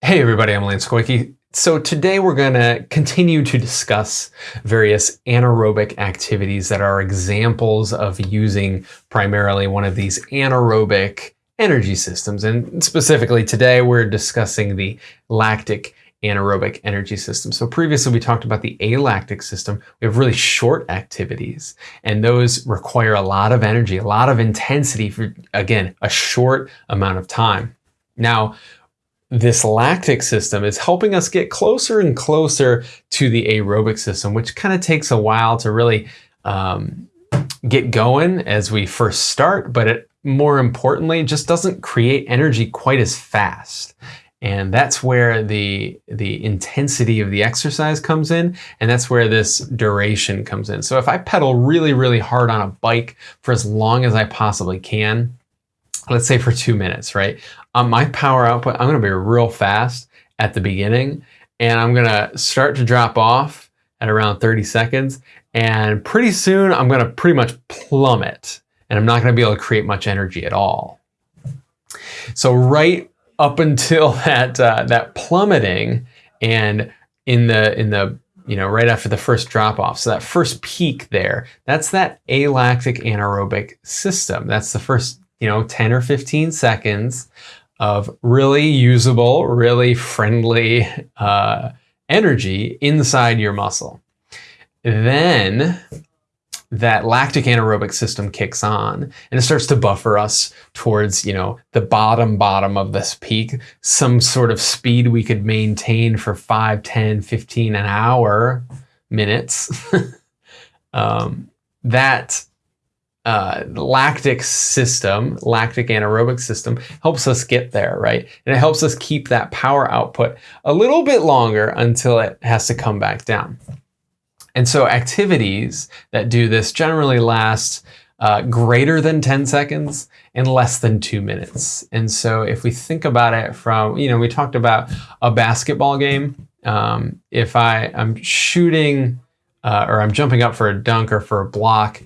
Hey everybody, I'm Lance Koike. So today we're going to continue to discuss various anaerobic activities that are examples of using primarily one of these anaerobic energy systems. And specifically today we're discussing the lactic anaerobic energy system. So previously we talked about the alactic system. We have really short activities and those require a lot of energy, a lot of intensity for, again, a short amount of time. Now, this lactic system is helping us get closer and closer to the aerobic system, which kind of takes a while to really um, get going as we first start, but it more importantly just doesn't create energy quite as fast. And that's where the, the intensity of the exercise comes in, and that's where this duration comes in. So if I pedal really, really hard on a bike for as long as I possibly can, let's say for two minutes, right? Um, my power output, I'm gonna be real fast at the beginning and I'm gonna start to drop off at around 30 seconds. And pretty soon I'm gonna pretty much plummet and I'm not gonna be able to create much energy at all. So right up until that, uh, that plummeting and in the, in the you know, right after the first drop off. So that first peak there, that's that alactic anaerobic system. That's the first you know, 10 or 15 seconds of really usable, really friendly uh, energy inside your muscle. Then that lactic anaerobic system kicks on and it starts to buffer us towards, you know, the bottom bottom of this peak, some sort of speed we could maintain for 5, 10, 15 an hour minutes. um, that uh, lactic system, lactic anaerobic system, helps us get there, right? And it helps us keep that power output a little bit longer until it has to come back down. And so activities that do this generally last uh, greater than 10 seconds and less than two minutes. And so if we think about it from, you know, we talked about a basketball game. Um, if I, I'm shooting uh, or I'm jumping up for a dunk or for a block,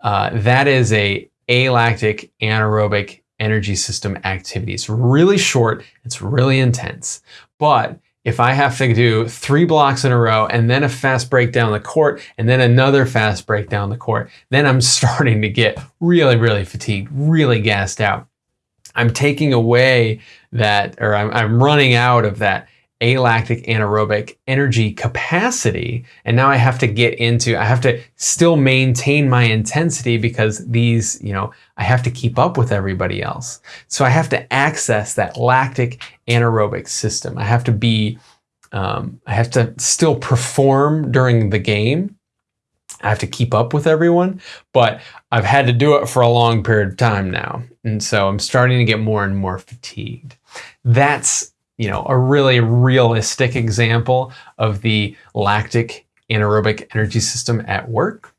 uh, that is a alactic anaerobic energy system activity. It's really short, it's really intense. But if I have to do three blocks in a row and then a fast break down the court and then another fast break down the court, then I'm starting to get really, really fatigued, really gassed out. I'm taking away that, or I'm, I'm running out of that alactic anaerobic energy capacity. And now I have to get into, I have to still maintain my intensity because these, you know, I have to keep up with everybody else. So I have to access that lactic anaerobic system. I have to be, um, I have to still perform during the game. I have to keep up with everyone, but I've had to do it for a long period of time now. And so I'm starting to get more and more fatigued. That's you know, a really realistic example of the lactic anaerobic energy system at work.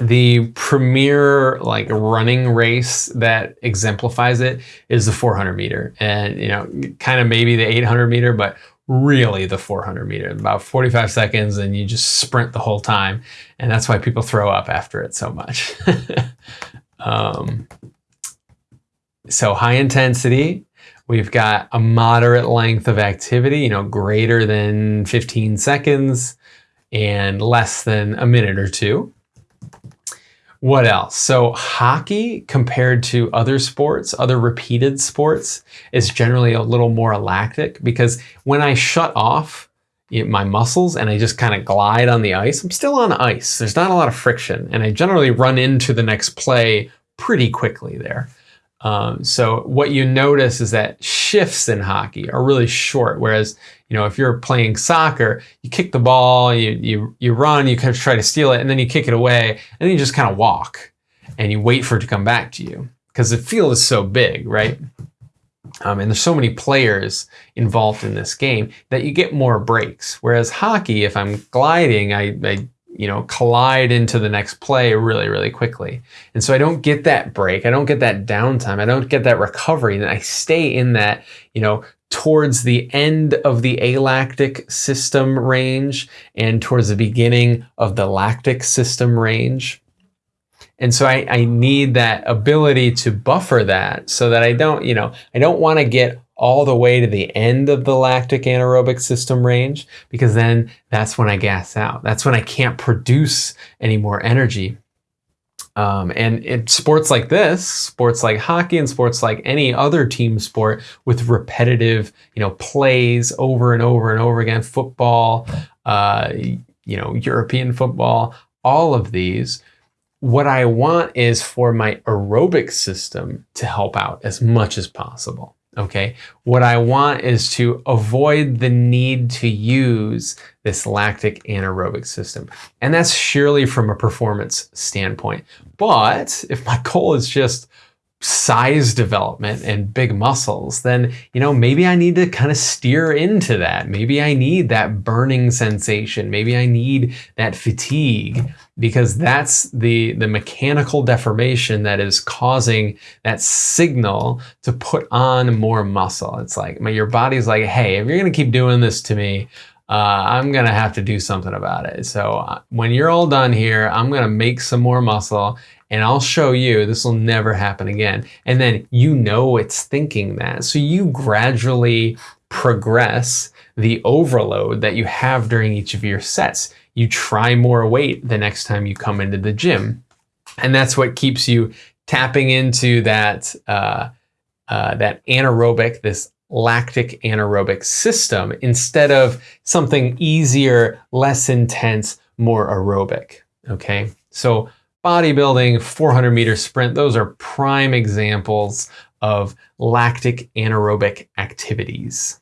The premier like running race that exemplifies it is the 400 meter and, you know, kind of maybe the 800 meter, but really the 400 meter, about 45 seconds and you just sprint the whole time. And that's why people throw up after it so much. um, so high intensity, We've got a moderate length of activity, you know, greater than 15 seconds and less than a minute or two. What else? So hockey compared to other sports, other repeated sports, is generally a little more lactic because when I shut off my muscles and I just kind of glide on the ice, I'm still on ice. There's not a lot of friction and I generally run into the next play pretty quickly there. Um, so what you notice is that shifts in hockey are really short. Whereas, you know, if you're playing soccer, you kick the ball, you, you, you run, you kind of try to steal it, and then you kick it away, and then you just kind of walk and you wait for it to come back to you because the field is so big, right? Um, and there's so many players involved in this game that you get more breaks. Whereas hockey, if I'm gliding, I, I you know, collide into the next play really, really quickly. And so I don't get that break. I don't get that downtime. I don't get that recovery. And I stay in that, you know, towards the end of the alactic system range and towards the beginning of the lactic system range. And so I, I need that ability to buffer that so that I don't, you know, I don't want to get all the way to the end of the lactic anaerobic system range because then that's when I gas out. That's when I can't produce any more energy. Um, and in sports like this, sports like hockey and sports like any other team sport with repetitive, you know, plays over and over and over again, football, uh, you know, European football, all of these, what I want is for my aerobic system to help out as much as possible. Okay. What I want is to avoid the need to use this lactic anaerobic system. And that's surely from a performance standpoint. But if my goal is just size development and big muscles, then, you know, maybe I need to kind of steer into that. Maybe I need that burning sensation. Maybe I need that fatigue because that's the, the mechanical deformation that is causing that signal to put on more muscle. It's like my, your body's like, hey, if you're going to keep doing this to me, uh, I'm going to have to do something about it. So uh, when you're all done here, I'm going to make some more muscle and I'll show you this will never happen again. And then you know it's thinking that. So you gradually progress the overload that you have during each of your sets. You try more weight the next time you come into the gym. And that's what keeps you tapping into that, uh, uh, that anaerobic, this lactic anaerobic system instead of something easier, less intense, more aerobic. Okay. So bodybuilding, 400 meter sprint, those are prime examples of lactic anaerobic activities.